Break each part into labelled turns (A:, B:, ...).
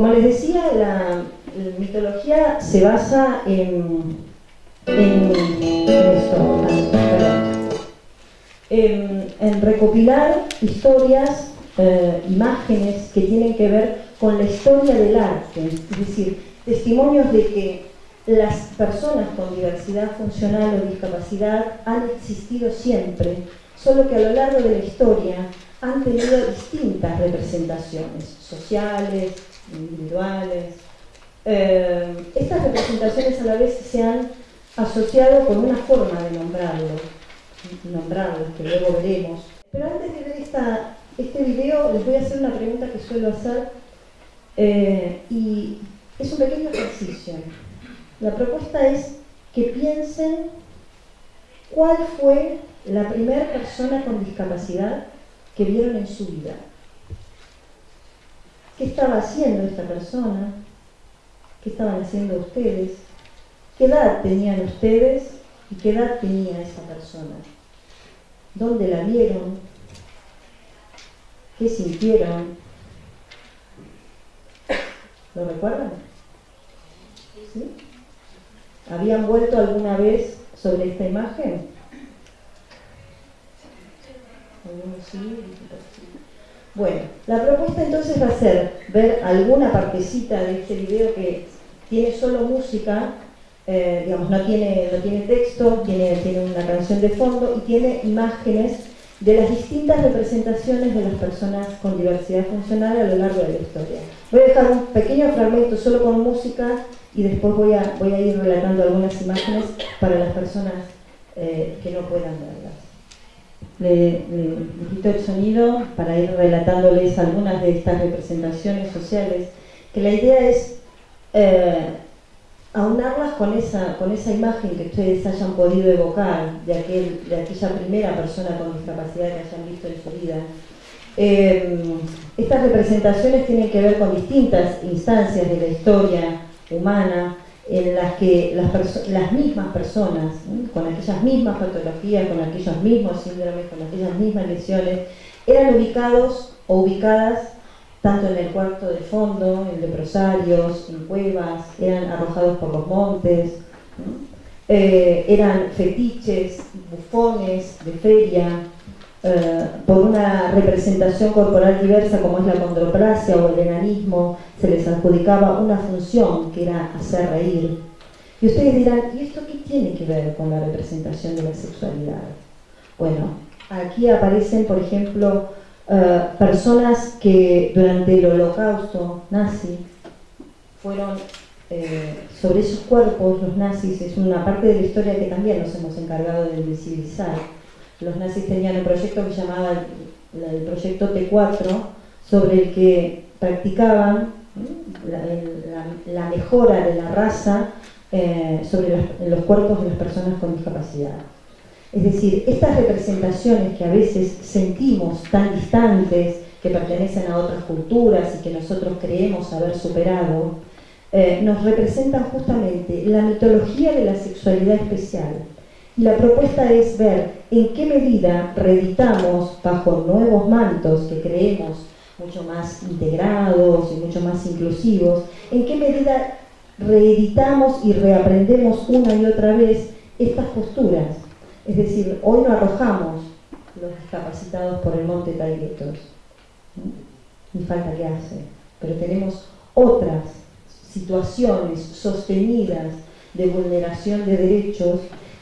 A: Como les decía, la, mitología se basa en, recopilar historias, eh, imágenes que tienen que ver con la historia del arte, es decir, testimonios de que las personas con diversidad funcional o discapacidad han existido siempre, solo que a lo largo de la historia han tenido distintas representaciones sociales, individuales. Eh, estas representaciones a la vez se han asociado con una forma de nombrarlo, nombrarlos, que luego veremos. Pero antes de ver esta, este video, les voy a hacer una pregunta que suelo hacer, eh, y es un pequeño ejercicio. La propuesta es que piensen cuál fue la primera persona con discapacidad que vieron en su vida. ¿Qué estaba haciendo esta persona? ¿Qué estaban haciendo ustedes? ¿Qué edad tenían ustedes y qué edad tenía esa persona? ¿Dónde la vieron? ¿Qué sintieron? ¿Lo recuerdan? ¿Sí? ¿Habían vuelto alguna vez sobre esta imagen? Bueno, la propuesta entonces va a ser ver alguna partecita de este video que tiene solo música, eh, digamos, no tiene, no tiene texto, tiene, tiene una canción de fondo y tiene imágenes de las distintas representaciones de las personas con diversidad funcional a lo largo de la historia. Voy a dejar un pequeño fragmento solo con música y después voy a, voy a ir relatando algunas imágenes para las personas eh, que no puedan verlas. Le, quito el sonido para ir relatándoles algunas de estas representaciones sociales, que la idea es eh, aunarlas con esa, con esa imagen que ustedes hayan podido evocar de, aquel, de aquella primera persona con discapacidad que hayan visto en su vida. Eh, estas representaciones tienen que ver con distintas instancias de la historia humana en las que las, mismas personas, con aquellas mismas patologías, con aquellos mismos síndromes, con aquellas mismas lesiones, eran ubicados o ubicadas tanto en el cuarto de fondo, en leprosarios, en cuevas, eran arrojados por los montes, eh, eran fetiches, bufones de feria, eh, por una representación corporal diversa como es la condroplasia o el enanismo, se les adjudicaba una función que era hacer reír. Y ustedes dirán, ¿y esto qué tiene que ver con la representación de la sexualidad? Bueno, aquí aparecen, por ejemplo, eh, personas que durante el holocausto nazi fueron eh, sobre esos cuerpos, los nazis, es una parte de la historia que también nos hemos encargado de visibilizar. Los nazis tenían un proyecto que llamaba el, proyecto T4, sobre el que practicaban la, mejora de la raza eh, sobre los cuerpos de las personas con discapacidad. Es decir, estas representaciones que a veces sentimos tan distantes, que pertenecen a otras culturas y que nosotros creemos haber superado, eh, nos representan justamente la mitología de la sexualidad especial. Y la propuesta es ver en qué medida reeditamos bajo nuevos mantos que creemos mucho más integrados y mucho más inclusivos, en qué medida reeditamos y reaprendemos una y otra vez estas posturas. Es decir, hoy no arrojamos los discapacitados por el monte Taiguetos, ni falta que hace, pero tenemos otras situaciones sostenidas de vulneración de derechos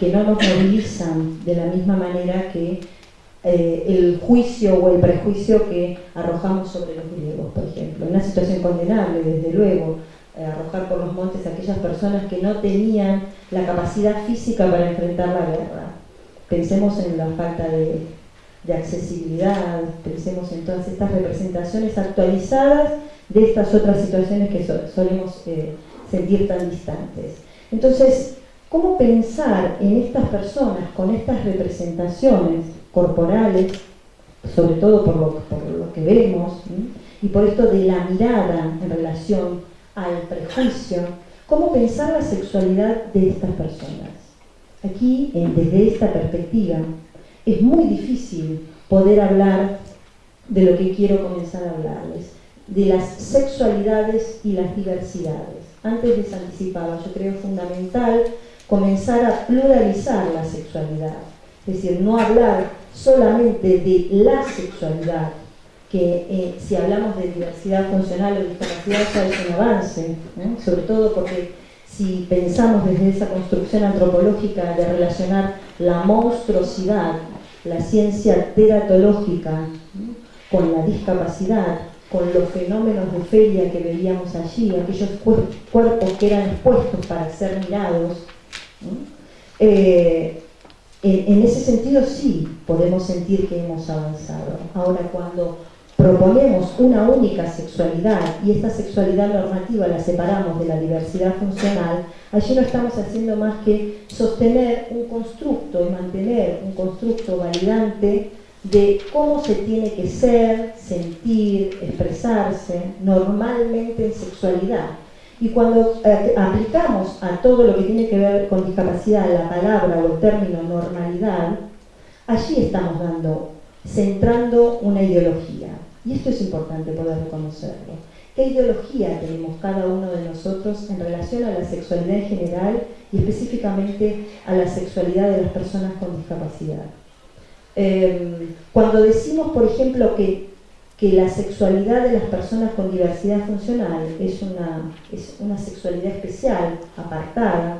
A: que no nos movilizan de la misma manera que eh, el juicio o el prejuicio que arrojamos sobre los griegos, por ejemplo. Una situación condenable, desde luego, eh, arrojar por los montes a aquellas personas que no tenían la capacidad física para enfrentar la guerra, Pensemos en la falta de, accesibilidad, pensemos en todas estas representaciones actualizadas de estas otras situaciones que solemos eh, sentir tan distantes. Entonces, ¿cómo pensar en estas personas con estas representaciones corporales, sobre todo por lo, que vemos, y por esto de la mirada en relación al prejuicio, cómo pensar la sexualidad de estas personas? Aquí, desde esta perspectiva, es muy difícil poder hablar de lo que quiero comenzar a hablarles. de las sexualidades y las diversidades. Antes les anticipaba, yo creo fundamental comenzar a pluralizar la sexualidad, es decir, no hablar solamente de la sexualidad, que eh, si hablamos de diversidad funcional o discapacidad ya es un avance, sobre todo porque si pensamos desde esa construcción antropológica de relacionar la monstruosidad, la ciencia teratológica, con la discapacidad, con los fenómenos de feria que veíamos allí, aquellos cuerpos que eran expuestos para ser mirados, eh, en, ese sentido sí podemos sentir que hemos avanzado. Ahora cuando proponemos una única sexualidad y esta sexualidad normativa la separamos de la diversidad funcional, allí no estamos haciendo más que sostener un constructo y mantener un constructo validante de cómo se tiene que ser, sentir, expresarse normalmente en sexualidad. Y cuando eh, aplicamos a todo lo que tiene que ver con discapacidad la palabra o el término normalidad, allí estamos dando, centrando una ideología. Y esto es importante poder reconocerlo. ¿Qué ideología tenemos cada uno de nosotros en relación a la sexualidad en general y específicamente a la sexualidad de las personas con discapacidad? Em, cuando decimos, por ejemplo, que, que, la sexualidad de las personas con diversidad funcional es una, es una sexualidad especial, apartada,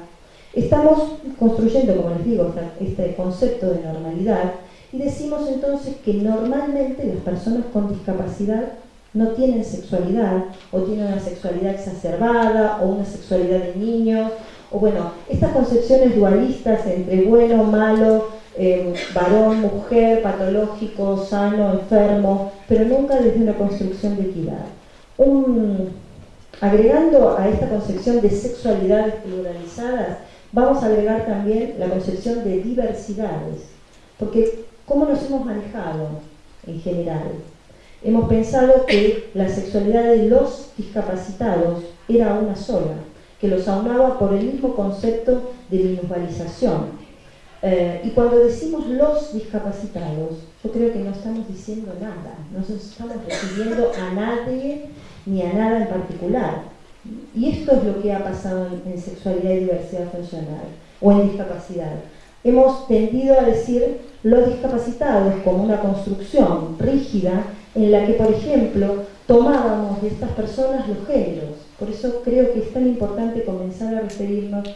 A: estamos construyendo, como les digo, este concepto de normalidad y decimos entonces que normalmente las personas con discapacidad no tienen sexualidad o tienen una sexualidad exacerbada o una sexualidad de niños o bueno, estas concepciones dualistas entre bueno, malo, eh, varón, mujer, patológico, sano, enfermo, pero nunca desde una construcción de equidad. agregando a esta concepción de sexualidades pluralizadas, vamos a agregar también la concepción de diversidades, porque ¿cómo nos hemos manejado en general? Hemos pensado que la sexualidad de los discapacitados era una sola, que los aunaba por el mismo concepto de minusvalización, eh, y cuando decimos los discapacitados, yo creo que no estamos diciendo nada, no estamos refiriendo a nadie ni a nada en particular. Y esto es lo que ha pasado en, en sexualidad y diversidad funcional, o en discapacidad. Hemos tendido a decir los discapacitados como una construcción rígida en la que, por ejemplo, tomábamos de estas personas los géneros. Por eso creo que es tan importante comenzar a referirnos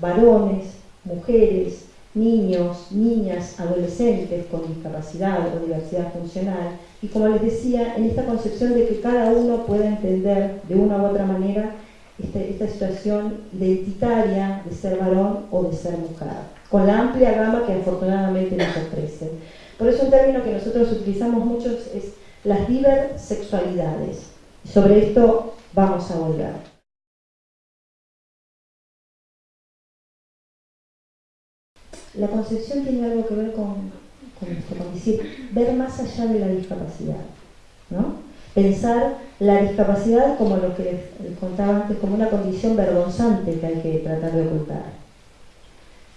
A: varones, mujeres, niños, niñas, adolescentes con discapacidad o diversidad funcional y como les decía, en esta concepción de que cada uno pueda entender de una u otra manera este, esta situación identitaria de ser varón o de ser mujer, con la amplia gama que afortunadamente nos ofrece. Por eso un término que nosotros utilizamos mucho es las diversexualidades. Sobre esto vamos a volver. La concepción tiene algo que ver con, con, decir, ver más allá de la discapacidad, ¿no? Pensar la discapacidad como lo que les contaba antes, como una condición vergonzante que hay que tratar de ocultar.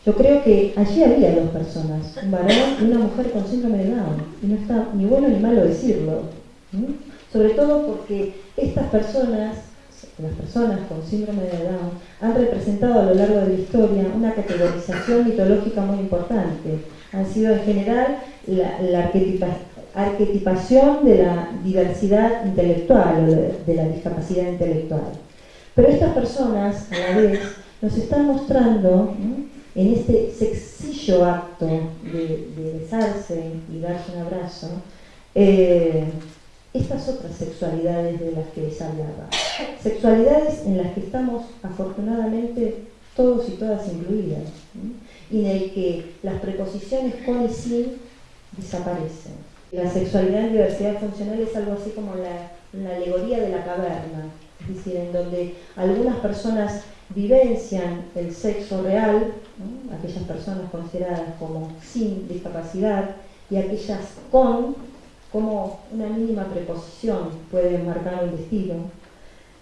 A: Yo creo que allí había dos personas, un varón y una mujer con síndrome de Down, y no está ni bueno ni malo decirlo, sobre todo porque estas personas las personas con síndrome de Down han representado a lo largo de la historia una categorización mitológica muy importante. Han sido en general la, arquetipación de la diversidad intelectual o de, la discapacidad intelectual. Pero estas personas, a la vez, nos están mostrando en este sexillo acto de, besarse y darse un abrazo, eh, estas otras sexualidades de las que les hablaba. Sexualidades en las que estamos afortunadamente todos y todas incluidas, y en el que las preposiciones con y sin desaparecen. La sexualidad en diversidad funcional es algo así como la, alegoría de la caverna, es decir, en donde algunas personas vivencian el sexo real, aquellas personas consideradas como sin discapacidad, y aquellas con como una mínima preposición puede marcar un destino.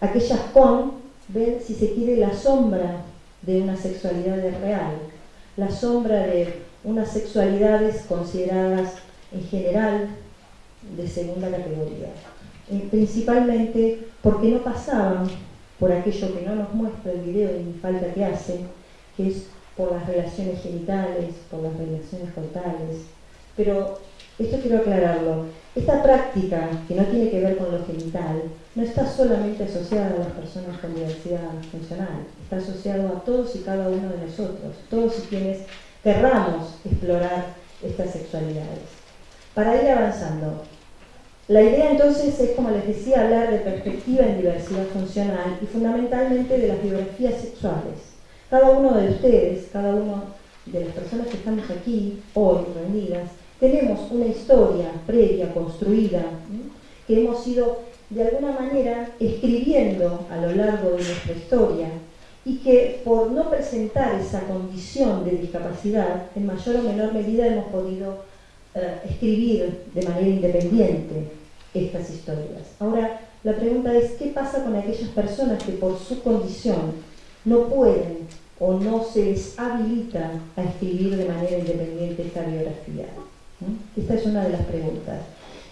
A: Aquellas con ven, si se quiere, la sombra de una sexualidad real, la sombra de unas sexualidades consideradas en general de segunda categoría. eh, principalmente porque no pasaban por aquello que no nos muestra el video y falta que hace, que es por las relaciones genitales, por las relaciones cortales. Pero esto quiero aclararlo. Esta práctica, que no tiene que ver con lo genital, no está solamente asociada a las personas con diversidad funcional, está asociado a todos y cada uno de nosotros, todos y quienes querramos explorar estas sexualidades. Para ir avanzando, la idea entonces es, como les decía, hablar de perspectiva en diversidad funcional y fundamentalmente de las biografías sexuales. Cada uno de ustedes, cada uno de las personas que estamos aquí hoy reunidas, tenemos una historia previa, construida, que hemos ido de alguna manera escribiendo a lo largo de nuestra historia y que por no presentar esa condición de discapacidad, en mayor o menor medida hemos podido eh, escribir de manera independiente estas historias. Ahora, la pregunta es, ¿qué pasa con aquellas personas que por su condición no pueden o no se les habilita a escribir de manera independiente esta biografía? Esta es una de las preguntas.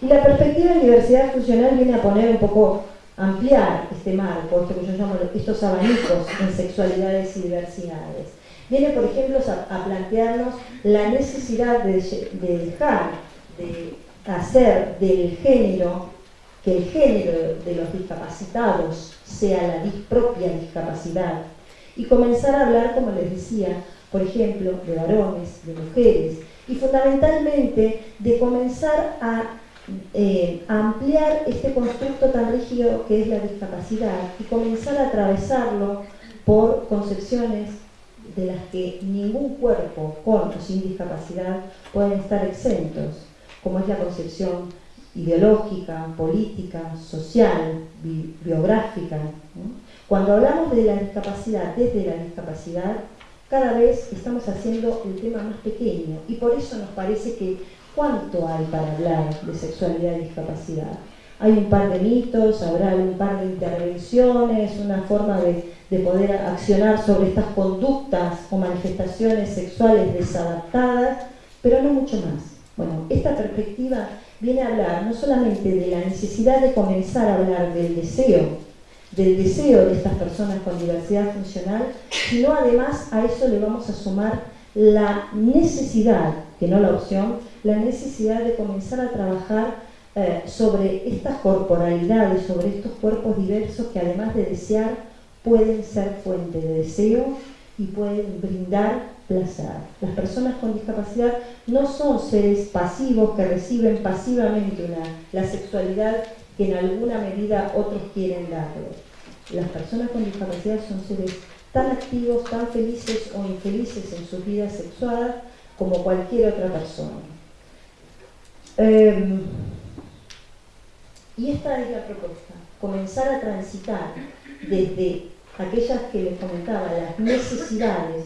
A: Y la perspectiva de diversidad funcional viene a poner un poco, ampliar este marco, esto que yo llamo estos abanicos en sexualidades y diversidades. Viene, por ejemplo, a, plantearnos la necesidad de, de dejar de hacer del género, que el género de los discapacitados sea la propia discapacidad, y comenzar a hablar, como les decía, por ejemplo, de varones, de mujeres, y fundamentalmente de comenzar a, eh, ampliar este constructo tan rígido que es la discapacidad y comenzar a atravesarlo por concepciones de las que ningún cuerpo con o sin discapacidad pueden estar exentos, como es la concepción ideológica, política, social, biográfica. Cuando hablamos de la discapacidad desde la discapacidad, cada vez estamos haciendo el tema más pequeño y por eso nos parece que cuánto hay para hablar de sexualidad y discapacidad. Hay un par de mitos, habrá un par de intervenciones, una forma de, de poder accionar sobre estas conductas o manifestaciones sexuales desadaptadas, pero no mucho más. Bueno, esta perspectiva viene a hablar no solamente de la necesidad de comenzar a hablar del deseo, del deseo de estas personas con diversidad funcional, sino además a eso le vamos a sumar la necesidad, que no la opción, la necesidad de comenzar a trabajar eh, sobre estas corporalidades, sobre estos cuerpos diversos que además de desear pueden ser fuente de deseo y pueden brindar placer. Las personas con discapacidad no son seres pasivos que reciben pasivamente la sexualidad que en alguna medida otros quieren darle. Las personas con discapacidad son seres tan activos, tan felices o infelices en sus vidas sexuales como cualquier otra persona. Em, y esta es la propuesta, comenzar a transitar desde aquellas que les comentaba, las necesidades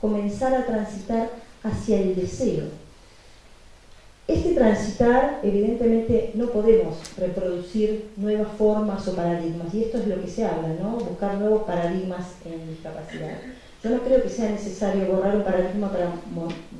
A: comenzar a transitar hacia el deseo. Este transitar, evidentemente, no podemos reproducir nuevas formas o paradigmas, y esto es lo que se habla, ¿no? Buscar nuevos paradigmas en discapacidad. Yo no creo que sea necesario borrar un paradigma para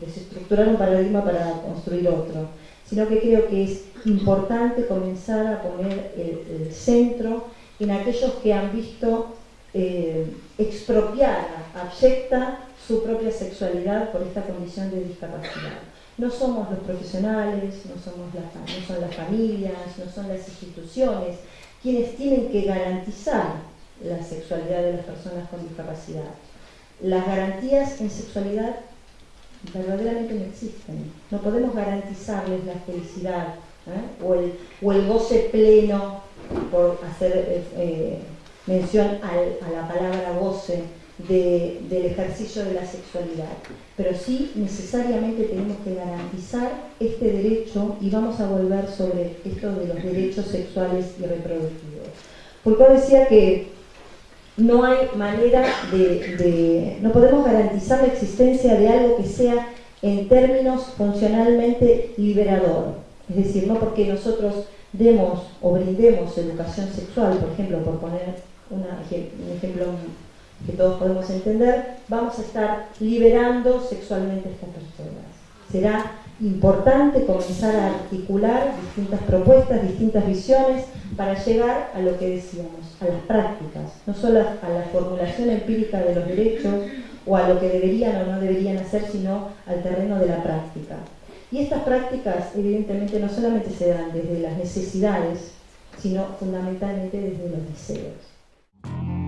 A: desestructurar un paradigma para construir otro, sino que creo que es importante comenzar a poner el, centro en aquellos que han visto eh, expropiada, abyecta su propia sexualidad por esta condición de discapacidad. No somos los profesionales, no, somos no son las familias, no son las instituciones quienes tienen que garantizar la sexualidad de las personas con discapacidad. Las garantías en sexualidad verdaderamente no existen. No podemos garantizarles la felicidad ¿eh? o, el, o, el, goce pleno, por hacer eh, eh, mención a la palabra goce, del ejercicio de la sexualidad. Pero sí necesariamente tenemos que garantizar este derecho y vamos a volver sobre esto de los derechos sexuales y reproductivos. Porque decía que no hay manera de, no podemos garantizar la existencia de algo que sea en términos funcionalmente liberador. Es decir, no porque nosotros demos o brindemos educación sexual, por ejemplo, por poner un ejemplo que todos podemos entender, vamos a estar liberando sexualmente a estas personas. Será importante comenzar a articular distintas propuestas, distintas visiones para llegar a lo que decíamos, a las prácticas, no solo a la formulación empírica de los derechos o a lo que deberían o no deberían hacer, sino al terreno de la práctica. Y estas prácticas evidentemente no solamente se dan desde las necesidades, sino fundamentalmente desde los deseos.